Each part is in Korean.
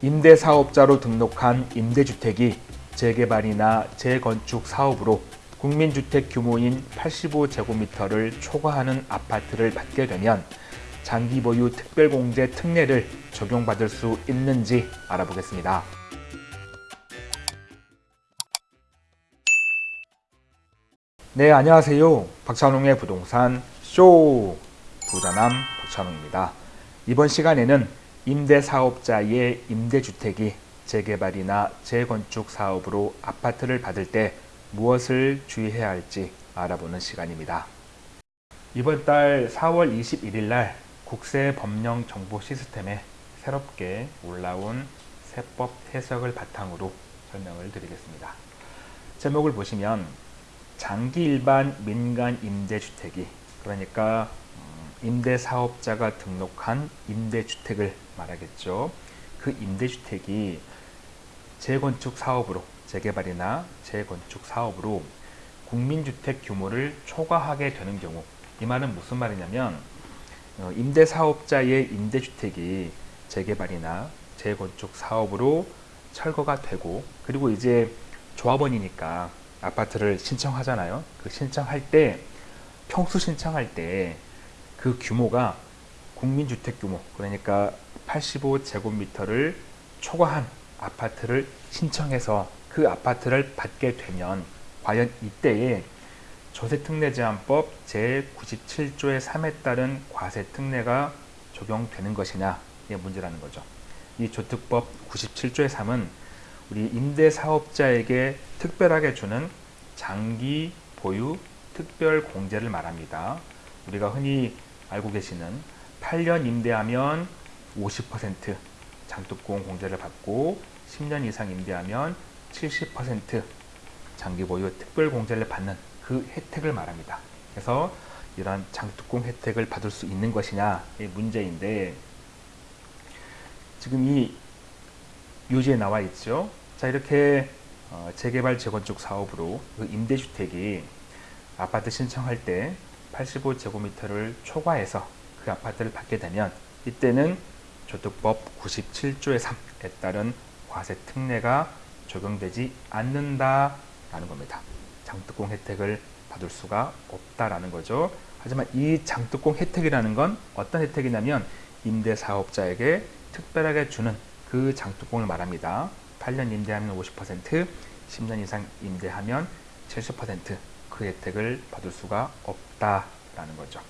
임대사업자로 등록한 임대주택이 재개발이나 재건축 사업으로 국민주택 규모인 85제곱미터를 초과하는 아파트를 받게 되면 장기 보유 특별공제 특례를 적용받을 수 있는지 알아보겠습니다. 네, 안녕하세요. 박찬웅의 부동산 쇼 부자남 박찬웅입니다. 이번 시간에는 임대사업자의 임대주택이 재개발이나 재건축 사업으로 아파트를 받을 때 무엇을 주의해야 할지 알아보는 시간입니다. 이번 달 4월 21일 날 국세법령정보시스템에 새롭게 올라온 세법 해석을 바탕으로 설명을 드리겠습니다. 제목을 보시면 장기 일반 민간 임대주택이 그러니까 음, 임대사업자가 등록한 임대주택을 말하겠죠. 그 임대주택이 재건축 사업으로 재개발이나 재건축 사업으로 국민주택 규모를 초과하게 되는 경우 이 말은 무슨 말이냐면 어, 임대사업자의 임대주택이 재개발이나 재건축 사업으로 철거가 되고 그리고 이제 조합원이니까 아파트를 신청하잖아요. 그 신청할 때 평수 신청할 때 그 규모가 국민주택 규모 그러니까 85제곱미터를 초과한 아파트를 신청해서 그 아파트를 받게 되면 과연 이때에 조세특례제한법 제97조의 3에 따른 과세특례가 적용되는 것이냐 이 문제라는 거죠. 이 조특법 97조의 3은 우리 임대사업자에게 특별하게 주는 장기 보유 특별 공제를 말합니다. 우리가 흔히 알고 계시는 8년 임대하면 50% 장특공 공제를 받고 10년 이상 임대하면 70% 장기 보유 특별 공제를 받는 그 혜택을 말합니다. 그래서 이러한 장특공 혜택을 받을 수 있는 것이냐 이 문제인데 지금 이 요지에 나와 있죠. 자 이렇게 어, 재개발 재건축 사업으로 그 임대주택이 아파트 신청할 때 85제곱미터를 초과해서 그 아파트를 받게 되면 이때는 조특법 97조의 3에 따른 과세 특례가 적용되지 않는다라는 겁니다. 장특공 혜택을 받을 수가 없다라는 거죠. 하지만 이 장특공 혜택이라는 건 어떤 혜택이냐면 임대사업자에게 특별하게 주는 그 장특공을 말합니다. 8년 임대하면 50%, 10년 이상 임대하면 70% 그 혜택을 받을 수가 없다라는 거죠.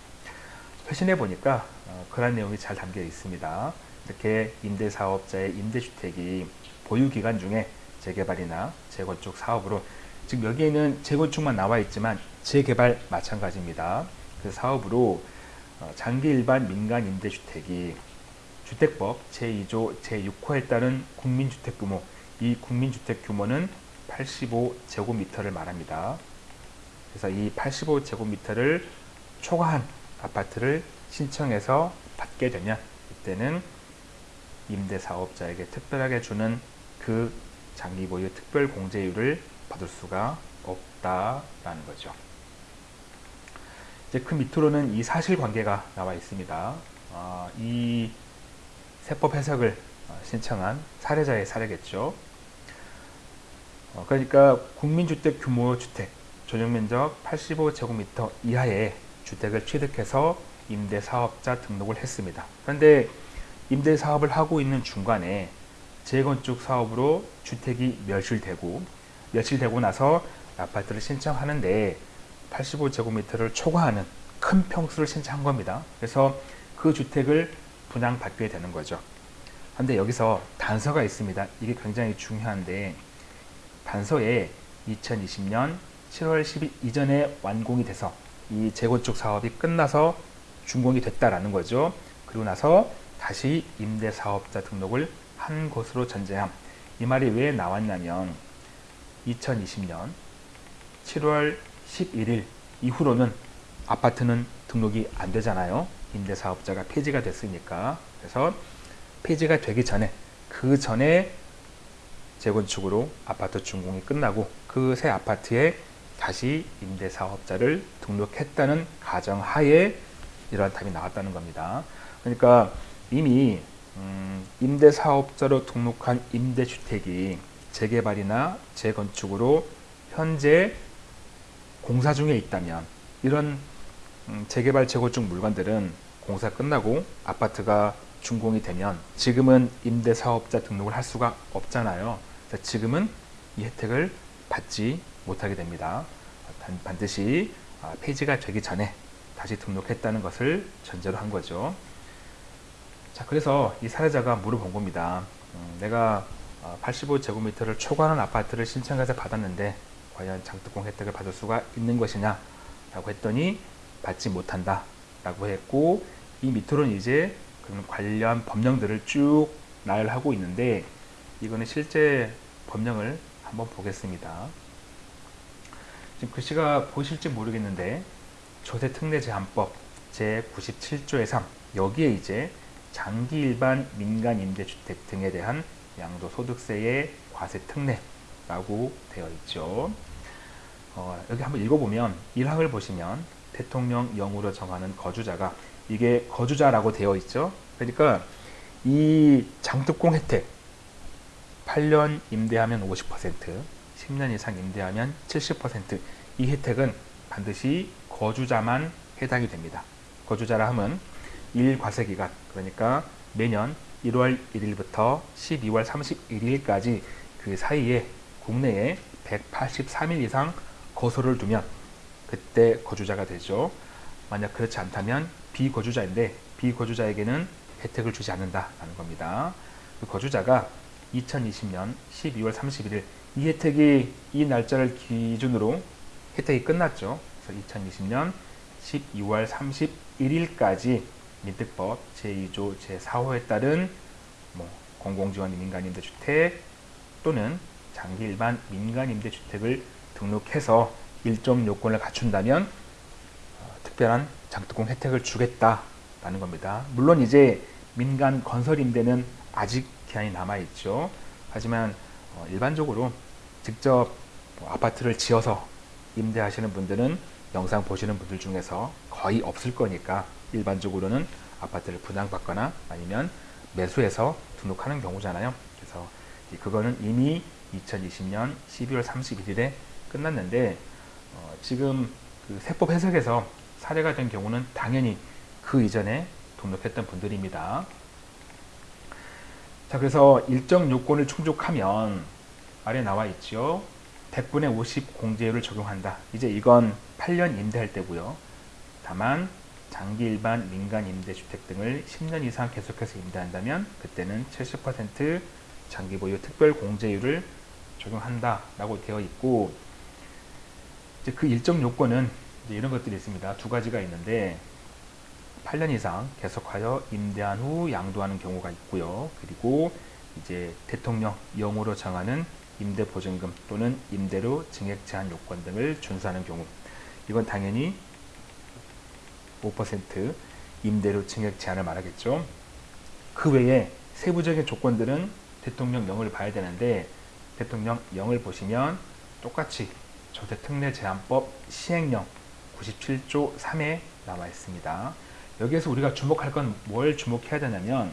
회신해 보니까 어, 그런 내용이 잘 담겨 있습니다. 이렇게 임대사업자의 임대주택이 보유기간 중에 재개발이나 재건축 사업으로 지금 여기에는 재건축만 나와 있지만 재개발 마찬가지입니다. 그 사업으로 어, 장기 일반 민간 임대주택이 주택법 제2조 제6호에 따른 국민주택 규모 이 국민주택 규모는 85제곱미터를 말합니다. 그래서 이 85제곱미터를 초과한 아파트를 신청해서 받게 되면 이때는 임대사업자에게 특별하게 주는 그 장기보유 특별공제율을 받을 수가 없다라는 거죠. 이제 그 밑으로는 이 사실관계가 나와 있습니다. 어, 이 세법 해석을 신청한 사례자의 사례겠죠. 어, 그러니까 국민주택 규모 주택 전용면적 85제곱미터 이하의 주택을 취득해서 임대사업자 등록을 했습니다. 그런데 임대사업을 하고 있는 중간에 재건축 사업으로 주택이 멸실되고 멸실되고 나서 아파트를 신청하는데 85제곱미터를 초과하는 큰 평수를 신청한 겁니다. 그래서 그 주택을 분양받게 되는 거죠. 그런데 여기서 단서가 있습니다. 이게 굉장히 중요한데 단서에 2020년 7월 10일 이전에 완공이 돼서 이 재건축 사업이 끝나서 준공이 됐다라는 거죠. 그리고 나서 다시 임대사업자 등록을 한 것으로 전제함. 이 말이 왜 나왔냐면 2020년 7월 11일 이후로는 아파트는 등록이 안 되잖아요. 임대사업자가 폐지가 됐으니까. 그래서 폐지가 되기 전에 그 전에 재건축으로 아파트 준공이 끝나고 그 새 아파트에 다시 임대사업자를 등록했다는 가정하에 이러한 답이 나왔다는 겁니다. 그러니까 이미 음, 임대사업자로 등록한 임대주택이 재개발이나 재건축으로 현재 공사 중에 있다면 이런 음, 재개발 재건축 물건들은 공사 끝나고 아파트가 준공이 되면 지금은 임대사업자 등록을 할 수가 없잖아요. 지금은 이 혜택을 받지 못하게 됩니다. 반드시 아, 폐지가 되기 전에 다시 등록했다는 것을 전제로 한 거죠. 자, 그래서 이 사례자가 물어본 겁니다. 음, 내가 85제곱미터를 아, 초과하는 아파트를 신청해서 받았는데 과연 장특공 혜택을 받을 수가 있는 것이냐 라고 했더니 받지 못한다 라고 했고 이 밑으로는 이제 그런 관련 법령들을 쭉 나열하고 있는데 이거는 실제 법령을 한번 보겠습니다. 지금 글씨가 보실지 모르겠는데 조세특례제한법 제97조의 3 여기에 이제 장기 일반 민간 임대주택 등에 대한 양도소득세의 과세 특례라고 되어 있죠. 어, 여기 한번 읽어보면 1항을 보시면 대통령령으로 정하는 거주자가 이게 거주자라고 되어 있죠. 그러니까 이 장특공 혜택 8년 임대하면 50%, 10년 이상 임대하면 70%이 혜택은 반드시 거주자만 해당이 됩니다. 거주자라 하면 1과세기간 그러니까 매년 1월 1일부터 12월 31일까지 그 사이에 국내에 183일 이상 거소를 두면 그때 거주자가 되죠. 만약 그렇지 않다면 비거주자인데 비거주자에게는 혜택을 주지 않는다라는 겁니다. 그 거주자가 2020년 12월 31일 이 혜택이 이 날짜를 기준으로 혜택이 끝났죠. 그래서 2020년 12월 31일까지 민특법 제2조 제4호에 따른 뭐 공공지원 민간임대주택 또는 장기 일반 민간임대주택을 등록해서 일정 요건을 갖춘다면 어, 특별한 장특공 혜택을 주겠다라는 겁니다. 물론 이제 민간 건설 임대는 아직 기한이 남아 있죠. 하지만 어, 일반적으로 직접 뭐 아파트를 지어서 임대하시는 분들은 영상 보시는 분들 중에서 거의 없을 거니까 일반적으로는 아파트를 분양받거나 아니면 매수해서 등록하는 경우잖아요. 그래서 그거는 이미 2020년 12월 31일에 끝났는데 어, 지금 그 세법 해석에서 사례가 된 경우는 당연히 그 이전에 등록했던 분들입니다. 자 그래서 일정 요건을 충족하면 아래 나와 있죠. 100분의 50 공제율을 적용한다. 이제 이건 8년 임대할 때고요. 다만 장기 일반 민간 임대주택 등을 10년 이상 계속해서 임대한다면 그때는 70% 장기 보유 특별 공제율을 적용한다 라고 되어 있고 이제 그 일정 요건은 이런 것들이 있습니다. 두 가지가 있는데 8년 이상 계속하여 임대한 후 양도하는 경우가 있고요. 그리고 이제 대통령 영으로 정하는 임대보증금 또는 임대료 증액 제한 요건 등을 준수하는 경우 이건 당연히 5% 임대료 증액 제한을 말하겠죠. 그 외에 세부적인 조건들은 대통령 영을 봐야 되는데 대통령 영을 보시면 똑같이 조세특례제한법 시행령 97조 3에 나와 있습니다. 여기에서 우리가 주목할 건 뭘 주목해야 되냐면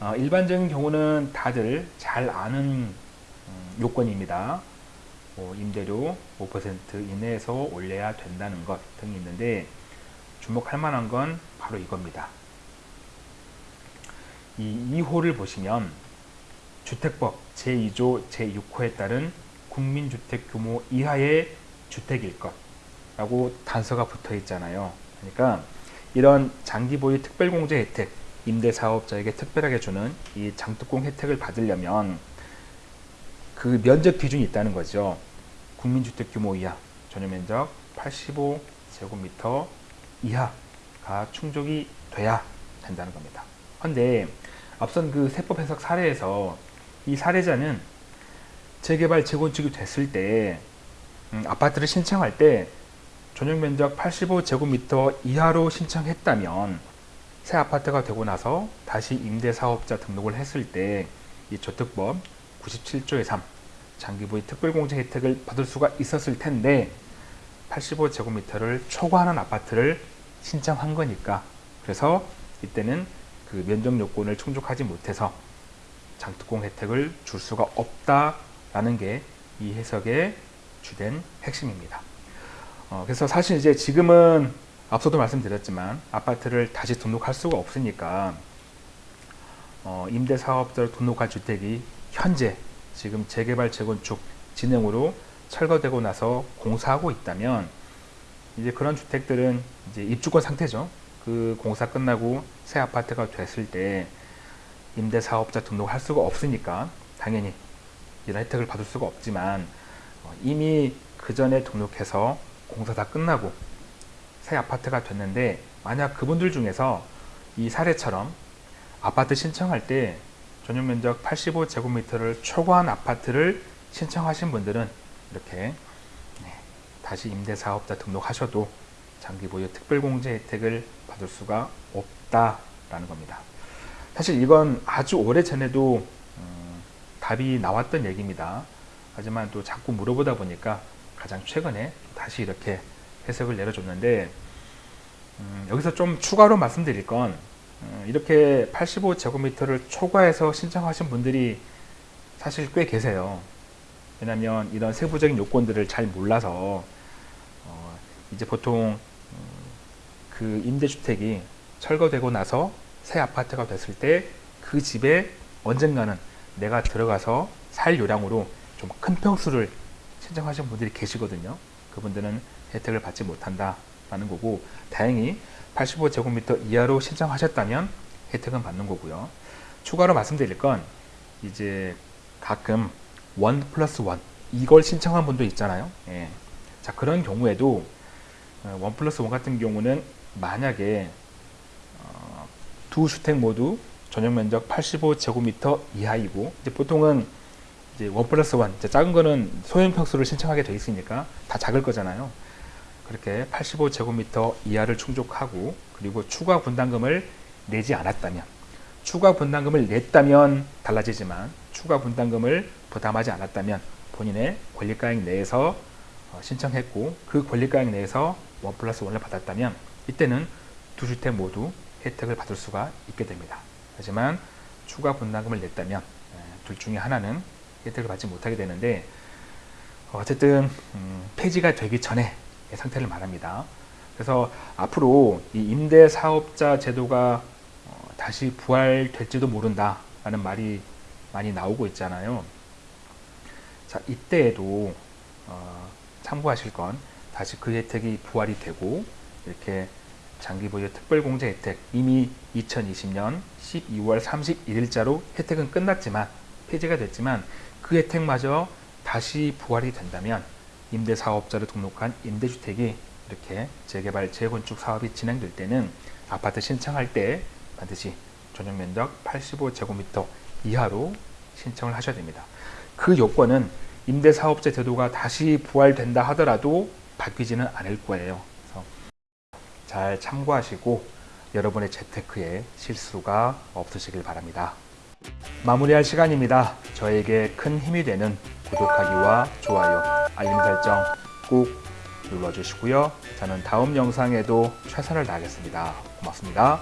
어, 일반적인 경우는 다들 잘 아는 음, 요건입니다. 뭐 임대료 5% 이내에서 올려야 된다는 것 등이 있는데 주목할 만한 건 바로 이겁니다. 이 2호를 보시면 주택법 제2조 제6호에 따른 국민주택 규모 이하의 주택일 것 라고 단서가 붙어 있잖아요. 그러니까 이런 장기 보유 특별공제 혜택 임대사업자에게 특별하게 주는 이 장특공 혜택을 받으려면 그 면적 기준이 있다는 거죠. 국민주택 규모 이하 전용면적 85제곱미터 이하가 충족이 돼야 된다는 겁니다. 그런데 앞선 그 세법 해석 사례에서 이 사례자는 재개발 재건축이 됐을 때 음, 아파트를 신청할 때 전용 면적 85제곱미터 이하로 신청했다면 새 아파트가 되고 나서 다시 임대사업자 등록을 했을 때 이 저특법 97조의 3 장기부의 특별공제 혜택을 받을 수가 있었을 텐데 85제곱미터를 초과하는 아파트를 신청한 거니까 그래서 이때는 그 면적 요건을 충족하지 못해서 장특공 혜택을 줄 수가 없다라는 게 이 해석의 주된 핵심입니다. 어, 그래서 사실 이제 지금은 앞서도 말씀드렸지만 아파트를 다시 등록할 수가 없으니까 어, 임대사업자로 등록한 주택이 현재 지금 재개발 재건축 진행으로 철거되고 나서 공사하고 있다면 이제 그런 주택들은 이제 입주권 상태죠. 그 공사 끝나고 새 아파트가 됐을 때 임대사업자 등록할 수가 없으니까 당연히 이런 혜택을 받을 수가 없지만 어, 이미 그 전에 등록해서 공사 다 끝나고 새 아파트가 됐는데 만약 그분들 중에서 이 사례처럼 아파트 신청할 때 전용 면적 85제곱미터를 초과한 아파트를 신청하신 분들은 이렇게 네, 다시 임대사업자 등록하셔도 장기 보유 특별공제 혜택을 받을 수가 없다라는 겁니다. 사실 이건 아주 오래 전에도 음, 답이 나왔던 얘기입니다. 하지만 또 자꾸 물어보다 보니까 가장 최근에 다시 이렇게 해석을 내려줬는데 음, 여기서 좀 추가로 말씀드릴 건 음, 이렇게 85제곱미터를 초과해서 신청하신 분들이 사실 꽤 계세요. 왜냐하면 이런 세부적인 요건들을 잘 몰라서 어, 이제 보통 음, 그 임대주택이 철거되고 나서 새 아파트가 됐을 때 그 집에 언젠가는 내가 들어가서 살 요량으로 좀 큰 평수를 신청하신 분들이 계시거든요. 그분들은 혜택을 받지 못한다 라는 거고 다행히 85제곱미터 이하로 신청하셨다면 혜택은 받는 거고요. 추가로 말씀드릴 건 이제 가끔 원 플러스 원 이걸 신청한 분도 있잖아요. 예. 자 그런 경우에도 어, 원 플러스 원 같은 경우는 만약에 어, 두 주택 모두 전용 면적 85제곱미터 이하이고 이제 보통은 이제 원 플러스 원 작은 거는 소형 평수를 신청하게 돼 있으니까 다 작을 거잖아요. 그렇게 85제곱미터 이하를 충족하고 그리고 추가 분담금을 내지 않았다면 추가 분담금을 냈다면 달라지지만 추가 분담금을 부담하지 않았다면 본인의 권리가액 내에서 어, 신청했고 그 권리가액 내에서 원 플러스 원을 받았다면 이때는 두 주택 모두 혜택을 받을 수가 있게 됩니다. 하지만 추가 분담금을 냈다면 에, 둘 중에 하나는 혜택을 받지 못하게 되는데 어쨌든 음, 폐지가 되기 전에 상태를 말합니다. 그래서 앞으로 이 임대사업자 제도가 어, 다시 부활될지도 모른다라는 말이 많이 나오고 있잖아요. 자 이때에도 어, 참고하실 건 다시 그 혜택이 부활이 되고 이렇게 장기 보유 특별공제 혜택 이미 2020년 12월 31일자로 혜택은 끝났지만 폐지가 됐지만 그 혜택마저 다시 부활이 된다면 임대사업자로 등록한 임대주택이 이렇게 재개발, 재건축 사업이 진행될 때는 아파트 신청할 때 반드시 전용 면적 85제곱미터 이하로 신청을 하셔야 됩니다. 그 요건은 임대사업자 제도가 다시 부활된다 하더라도 바뀌지는 않을 거예요. 그래서 잘 참고하시고 여러분의 재테크에 실수가 없으시길 바랍니다. 마무리할 시간입니다. 저에게 큰 힘이 되는 구독하기와 좋아요, 알림 설정 꾹 눌러주시고요. 저는 다음 영상에도 최선을 다하겠습니다. 고맙습니다.